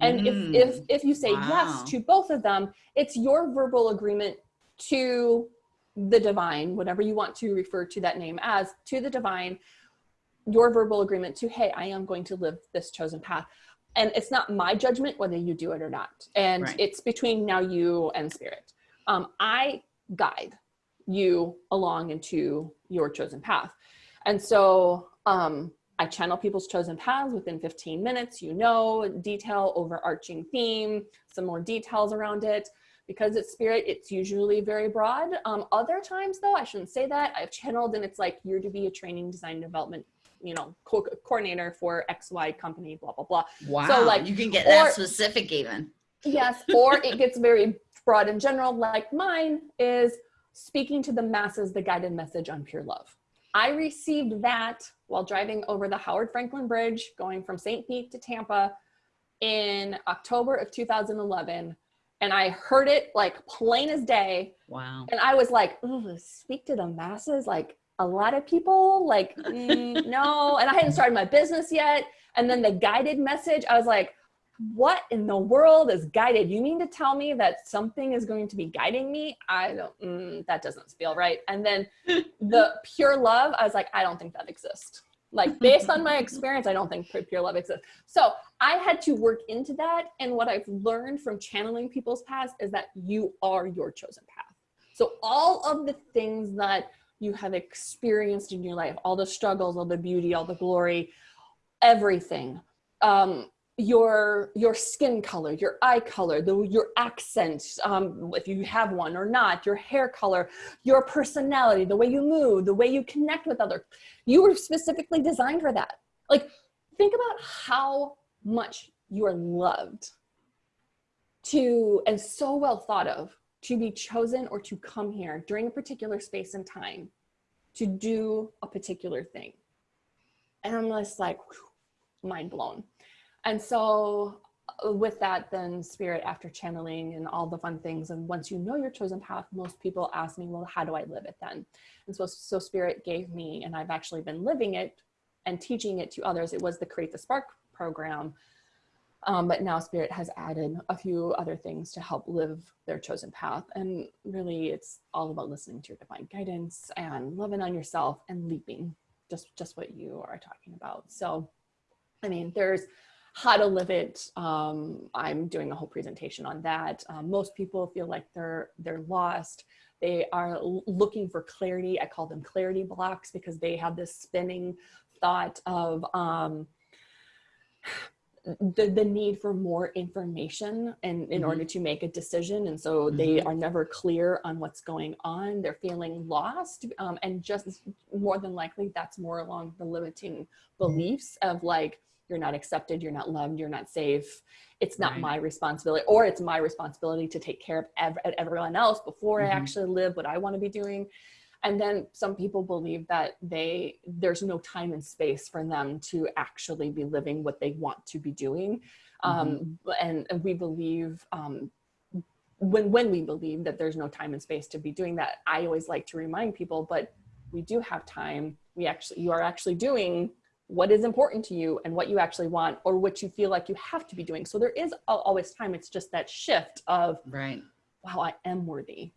And Mm, if, if, if you say wow. yes to both of them, it's your verbal agreement to the divine, whatever you want to refer to that name as, to the divine, your verbal agreement to, hey, I am going to live this chosen path. And it's not my judgment whether you do it or not. And Right. it's between now you and spirit. Um, I guide you along into your chosen path. And so um, I channel people's chosen paths within 15 minutes, you know, detail, overarching theme, some more details around it. Because it's spirit, it's usually very broad. Um, other times though, I shouldn't say that. I've channeled and it's like, you're to be a training design development you know, co coordinator for XY company, blah, blah, blah. Wow. So like you can get or, that specific even. Yes. Or it gets very broad in general, like mine is speaking to the masses, the guided message on pure love. I received that while driving over the Howard Frankland Bridge, going from St. Pete to Tampa in October of 2011. And I heard it like plain as day. Wow. And I was like, speak to the masses, like a lot of people, like, mm, no. And I hadn't started my business yet. And then the guided message, I was like, what in the world is guided? You mean to tell me that something is going to be guiding me? I don't, mm, that doesn't feel right. And then the pure love, I was like, I don't think that exists. Like based on my experience, I don't think pure love exists. So I had to work into that. And what I've learned from channeling people's paths is that you are your chosen path. So all of the things that you have experienced in your life, all the struggles, all the beauty, all the glory, everything, um, your your skin color, your eye color, the, your accent, um, if you have one or not, your hair color, your personality, the way you move, the way you connect with others. You were specifically designed for that. Like, think about how much you are loved to and so well thought of to be chosen or to come here during a particular space and time to do a particular thing. And I'm just like, whew, mind blown. And so uh, with that, then spirit after channeling and all the fun things. And once you know your chosen path, most people ask me, well, how do I live it then? And so, so spirit gave me, and I've actually been living it and teaching it to others. It was the Create the Spark program. Um, but now spirit has added a few other things to help live their chosen path. And really it's all about listening to your divine guidance and loving on yourself and leaping, just, just what you are talking about. So, I mean, there's how to live it. Um, I'm doing a whole presentation on that. Um, most people feel like they're, they're lost. They are looking for clarity. I call them clarity blocks because they have this spinning thought of, um, the, the need for more information and in, in mm-hmm. order to make a decision and so mm-hmm. they are never clear on what's going on they're feeling lost um, and just more than likely that's more along the limiting beliefs of like you're not accepted, you're not loved, you're not safe. It's not right. my responsibility, or it's my responsibility to take care of ev everyone else before mm-hmm. I actually live what I want to be doing. And then some people believe that they there's no time and space for them to actually be living what they want to be doing. Um, mm-hmm. Um, and, and, we believe um, when when we believe that there's no time and space to be doing that, I always like to remind people, but we do have time. We actually you are actually doing what is important to you and what you actually want or what you feel like you have to be doing. So there is always time. It's just that shift of, right. wow, I am worthy.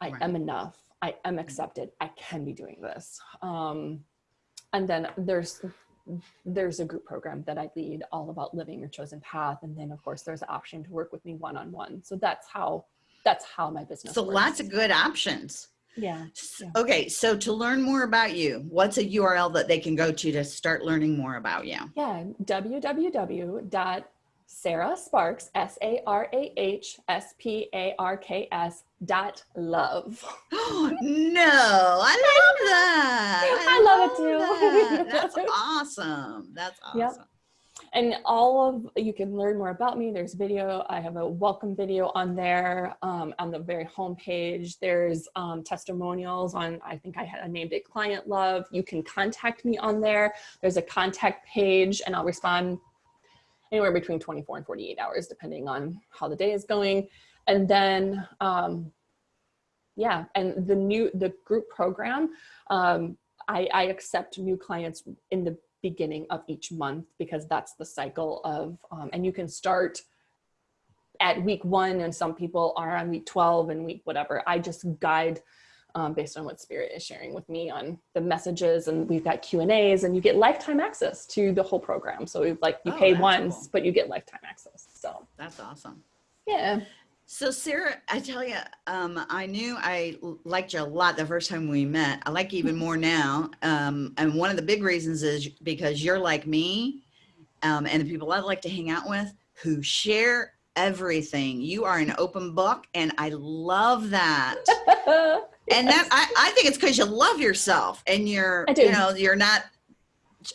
I right. am enough. I am accepted. I can be doing this. Um, and then there's there's a group program that I lead all about living your chosen path. And then of course there's the option to work with me one-on-one. -on -one. So that's how, that's how my business So works. lots of good options. Yeah. Okay, so to learn more about you, what's a URL that they can go to to start learning more about you? Yeah, www.sarahsparks, S-A-R-A-H-S-P-A-R-K-S dot love. no, I love that. I, I love, love, it too. That. That's awesome. That's awesome. Yep and all of you can learn more about me. There's video i have a welcome video on there um, on the very home page. There's um, testimonials on i think i had named it client love. You can contact me on there. There's a contact page and i'll respond anywhere between 24 and 48 hours depending on how the day is going. And then um, yeah and the new the group program um, I, I accept new clients in the beginning of each month because that's the cycle of, um, and you can start at week one and some people are on week 12 and week whatever. I just guide um, based on what spirit is sharing with me on the messages and we've got Q and A's and you get lifetime access to the whole program. So like you oh, pay once, cool. but you get lifetime access. So that's awesome. Yeah. So, Sarah, I tell you, um, I knew I liked you a lot the first time we met. I like you even more now. Um, and one of the big reasons is because you're like me um, and the people I like to hang out with who share everything. You are an open book, and I love that. and that I, I think it's because you love yourself and you're you know you're not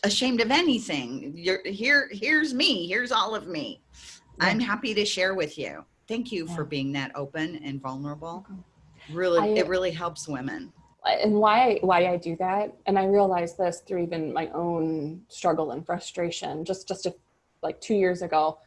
ashamed of anything. You're here. Here's me. Here's all of me. Yeah. I'm happy to share with you. Thank you yeah. for being that open and vulnerable. Really, I, it really helps women. And why why I do that, and I realized this through even my own struggle and frustration. Just just a, like two years ago,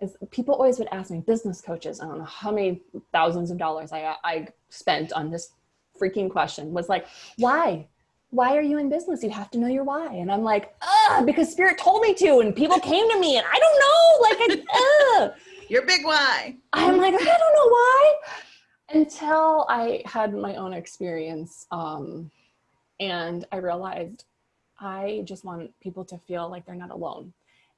is people always would ask me, business coaches. I don't know how many thousands of dollars I I spent on this freaking question. Was like, why? why are you in business? You have to know your why. And I'm like, ah, because spirit told me to, and people came to me, and I don't know, like, I, your big why. I'm like, I don't know why. Until I had my own experience. Um, and I realized I just want people to feel like they're not alone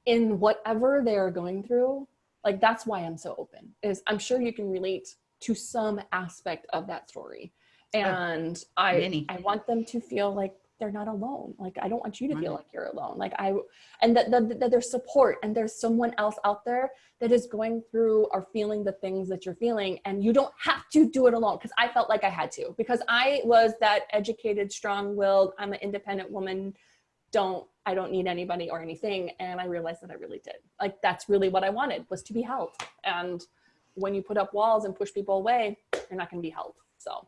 in whatever they are going through. Like, that's why I'm so open, is I'm sure you can relate to some aspect of that story. And oh, I, I want them to feel like they're not alone. Like, I don't want you to feel like you're alone. Like I, and that, that, that there's support and there's someone else out there that is going through or feeling the things that you're feeling. And you don't have to do it alone. Cause I felt like I had to, because I was that educated, strong willed, I'm an independent woman. Don't, I don't need anybody or anything. And I realized that I really did. Like, that's really what I wanted was to be held. And when you put up walls and push people away, you're not going to be held. So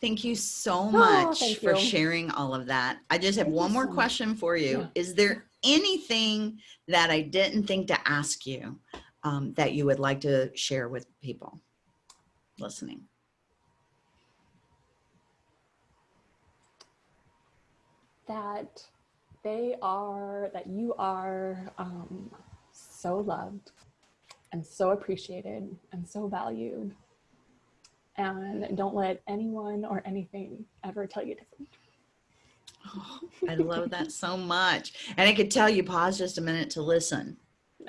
Thank you so oh, much oh, for you. sharing all of that. I just have thank one more so question for you. Yeah. Is there anything that I didn't think to ask you um, that you would like to share with people listening? That they are, that you are um, so loved and so appreciated and so valued and don't let anyone or anything ever tell you different. Oh, I love that so much. And I could tell you pause just a minute to listen.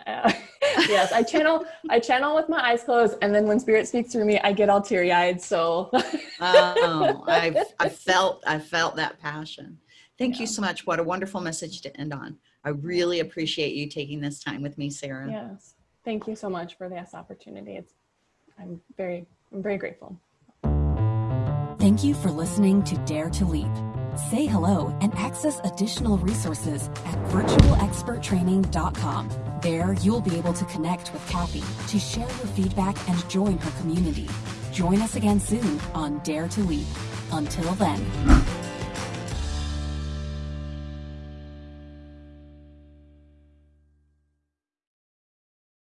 Uh, yes, I channel I channel with my eyes closed and then when spirit speaks through me, I get all teary-eyed. So oh, I I felt I felt that passion. Thank yeah. you so much. What a wonderful message to end on. I really appreciate you taking this time with me, Sarah. Yes. Thank you so much for this opportunity. It's I'm very I'm very grateful. Thank you for listening to Dare to Leap. Say hello and access additional resources at virtualexperttraining.com. There, you'll be able to connect with Kathy to share your feedback and join her community. Join us again soon on Dare to Leap. Until then.